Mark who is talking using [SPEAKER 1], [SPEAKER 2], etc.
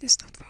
[SPEAKER 1] It's not fun.